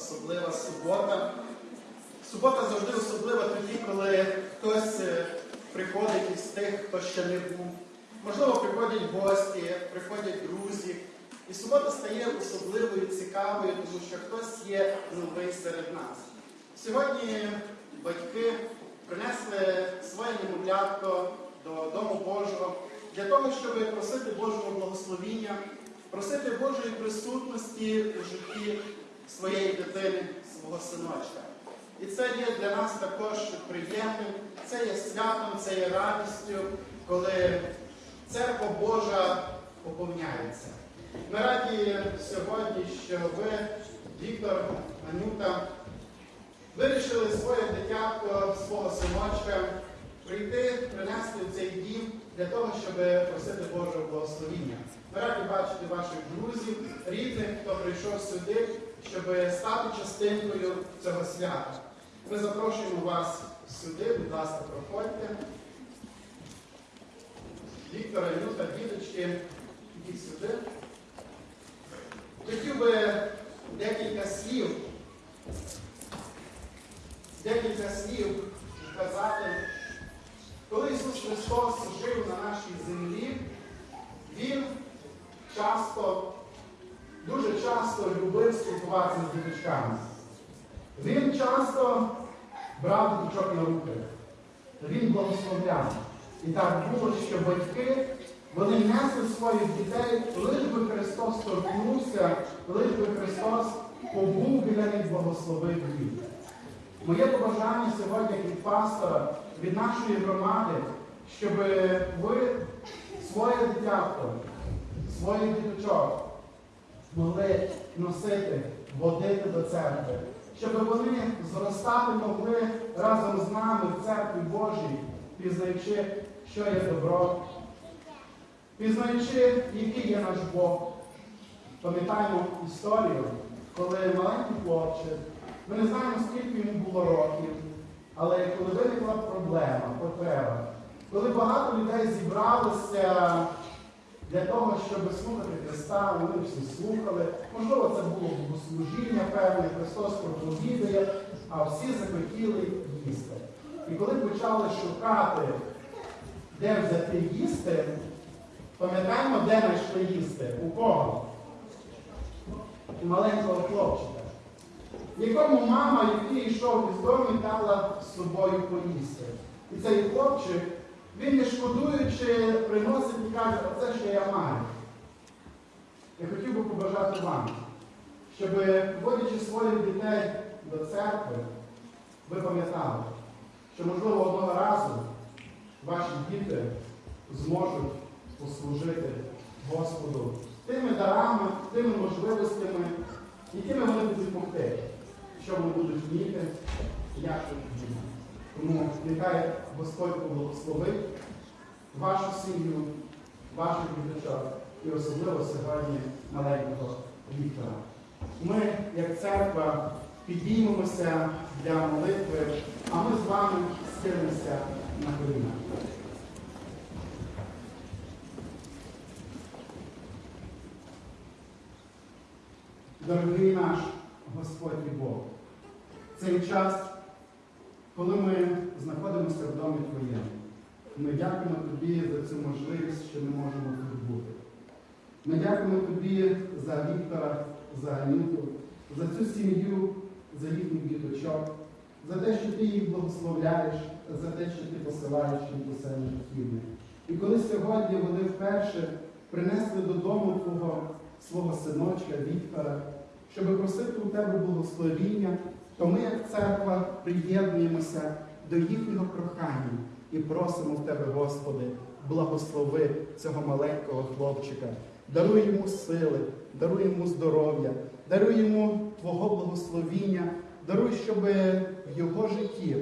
особлива субота. Субота завжди особлива тоді, коли хтось е, приходить із тих, хто ще не був. Можливо, приходять гості, приходять друзі. І субота стає особливою, цікавою, тому що хтось є новий серед нас. Сьогодні батьки принесли своє немовлятко до Дому Божого для того, щоб просити Божого благословіння, просити Божої присутності у житті своєї дитини, свого синочка. І це є для нас також приємним, це є святом, це є радістю, коли церква Божа поповняється. Ми раді сьогодні, що ви, Віктор, Анюта, вирішили своє дитятко, свого синочка прийти, принести в цей дім для того, щоб просити Божого благословіння. Ми раді бачити ваших друзів, рідних, хто прийшов сюди, щоб стати частинкою цього свята. Ми запрошуємо вас сюди, будь ласка, проходьте. Віктора, Юта, діточки, ідіть сюди. Хотів би декілька слів, декілька слів сказати. Коли Ісус Христос жив на нашій землі, Він часто, дуже часто любив спілкуватися з діточками. Він часто брав діточок на руки. Він благословляв. І так було, що батьки вони несли своїх дітей, лиш би Христос торкнувся, лиш би Христос побув біля них, благословив їх. Моє побажання сьогодні від пастора, від нашої громади, щоб ви своє дитятко, своїх діточок могли носити, водити до церкви, щоб вони зростати могли разом з нами в церкві Божій, пізнаючи, що є добро, пізнаючи, який є наш Бог. Пам'ятаємо історію, коли маленький хлопчик, ми не знаємо, скільки йому було років, але коли виникла проблема, потреба, коли багато людей зібралися для того, щоб слухати Христа, вони всі слухали. Можливо, це було богослужіння певне, Христос проповідує, а всі захотіли їсти. І коли почали шукати, де взяти їсти, пам'ятаємо, де знайшли їсти? У кого? У маленького хлопчика. Якому мама, який йшов із дому, дала з собою поїсти. І цей хлопчик, він не шкодуючи, приносить і каже, оце що я маю. Я хотів би побажати вам, щоб, водячи своїх дітей до церкви, ви пам'ятали, що, можливо, одного разу ваші діти зможуть послужити Господу тими дарами, тими можливостями, якими вони будуть могти, що вони будуть вміти, як тут вміти. Тому нехай Господь поблагословить вашу сім'ю, ваших діточок і особливо сьогодні маленького Віктора. Ми, як церква, підіймемося для молитви, а ми з вами схилимося на коліна. Дорогий наш Господь і Бог, цей час, коли ми знаходимося в домі Твоєму, ми дякуємо Тобі за цю можливість, що ми можемо тут бути. Ми дякуємо Тобі за Віктора, за Анюту, за цю сім'ю, за їхніх діточок, за те, що ти їх благословляєш, за те, що ти посилаєш їм усе необхідне. І коли сьогодні вони вперше принесли додому Твого свого синочка Віктора, щоб просити у тебе благословіння, то ми, як церква, приєднуємося до їхнього прохання і просимо в тебе, Господи, благослови цього маленького хлопчика, даруй йому сили, даруй йому здоров'я, даруй йому Твого благословіння, даруй, щоб в його житті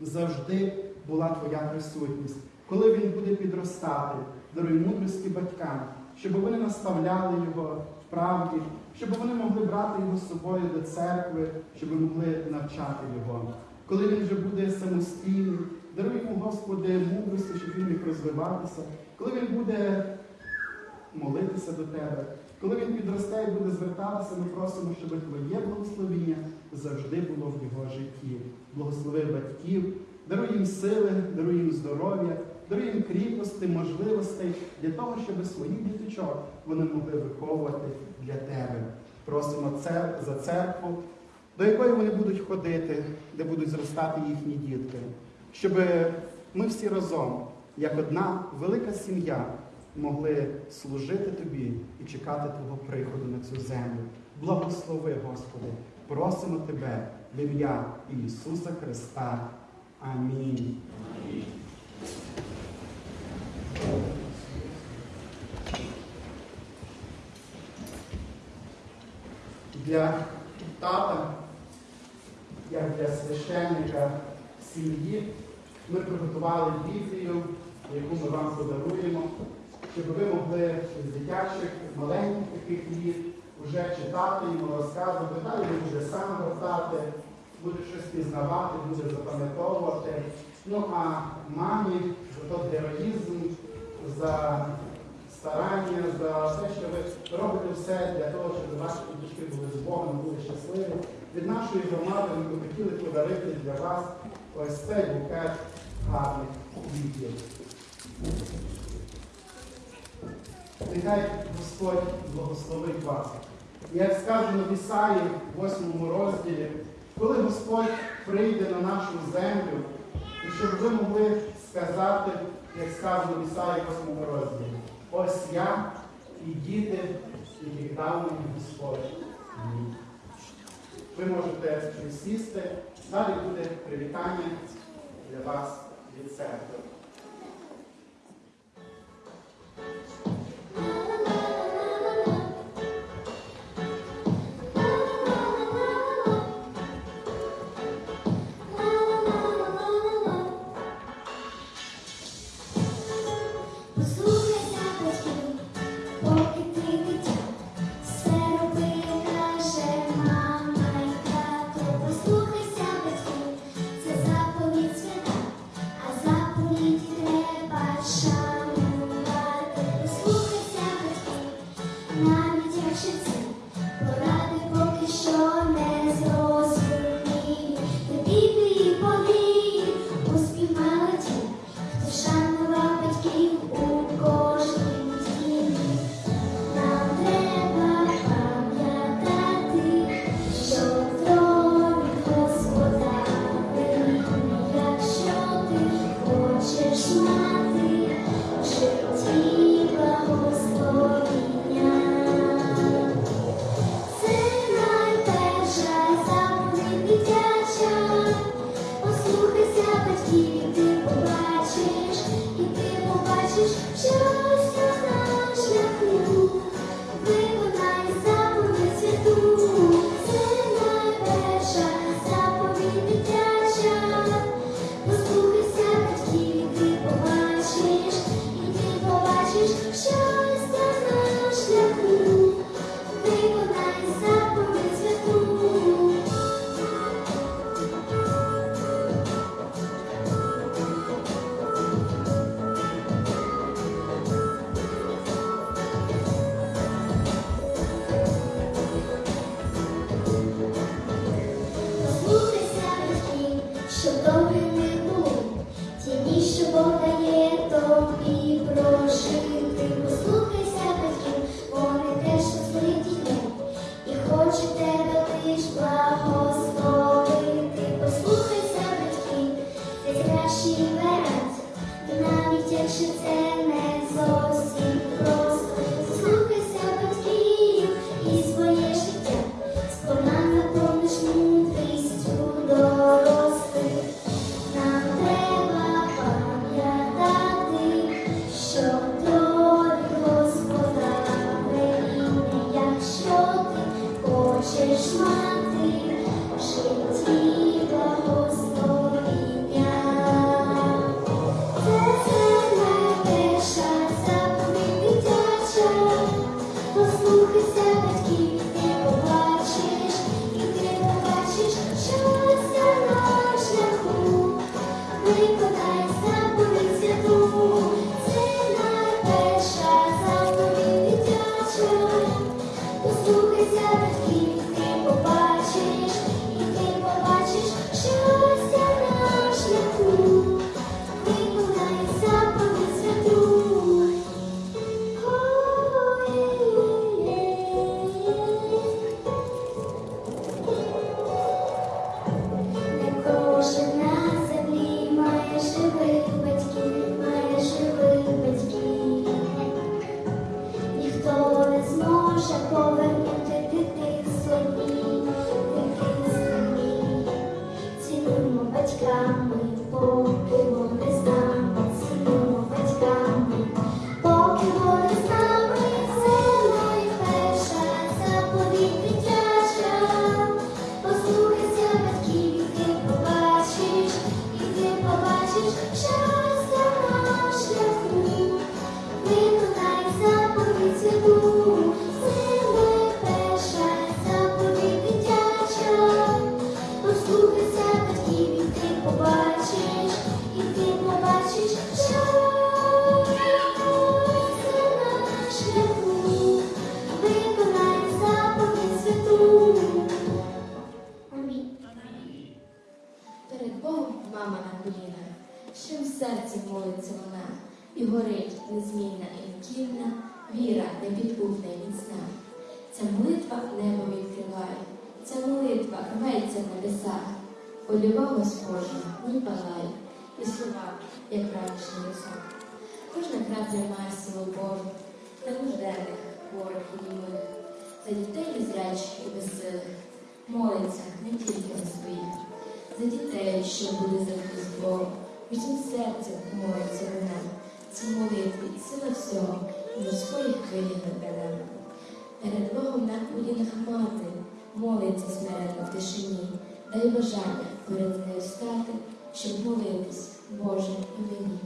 завжди була Твоя присутність. Коли він буде підростати, даруй мудрості батькам, щоб вони наставляли його в правді, щоб вони могли брати його з собою до церкви, щоб могли навчати його. Коли він вже буде самостійний, даруй йому, Господи, мудрості, щоб він міг розвиватися. Коли він буде молитися до Тебе, Коли він підросте і буде звертатися, ми просимо, щоб Твоє благословіння завжди було в його житті. Благослови батьків, даруй їм сили, даруй їм здоров'я, даруй їм кріпості, можливостей для того, щоб своїх діточок вони могли виховувати для тебе. Просимо цер... за церкву, до якої вони будуть ходити, де будуть зростати їхні дітки, щоб ми всі разом, як одна велика сім'я, могли служити тобі і чекати Твого приходу на цю землю. Благослови, Господи, просимо Тебе в ім'я Ісуса Христа. Амінь. Для тата, як для священника сім'ї, ми приготували Біблію, яку ми вам подаруємо, щоб ви могли з дитячих, маленьких таких літ вже читати йому, розказувати, далі він буде сам гортати, буде щось пізнавати, буде запам'ятовувати. Ну а мамі за той героїзм, за старання, за те, що ви робите все для того, щоб ваші діточки були з Богом, були щасливі. Від нашої громади ми б хотіли подарити для вас ось цей букет гарних квітів. Нехай Господь благословить вас. Як сказано в Ісаї, в 8 розділі, коли Господь прийде на нашу землю, і щоб ви могли сказати, як сказано в Ісаї 8 розділі, ось я і діти, і віддавний Господь. Ви можете присісти, далі буде привітання для вас від церкви. перед Богом мама на колінах, в серці молиться вона, і горить незмінна і нікільна, віра непідбудна і міцна. Ця молитва небо відкриває, ця молитва рветься в небесах, Полюба Господня не палає, і слова, як ранішній лісок. Кожна крапля має силу Божу, на нужденних, хворих і німих, Та дітей і зрячих і безсилих, молиться не тільки на своїх за дітей, що буде за з Богом, усім серцем молиться вона. Ці молитві сила всього, і морської хвилі наберемо. Перед Богом на колінах мати молиться смиренно в тишині, дай бажання перед нею стати, щоб молитись, Боже, і мені.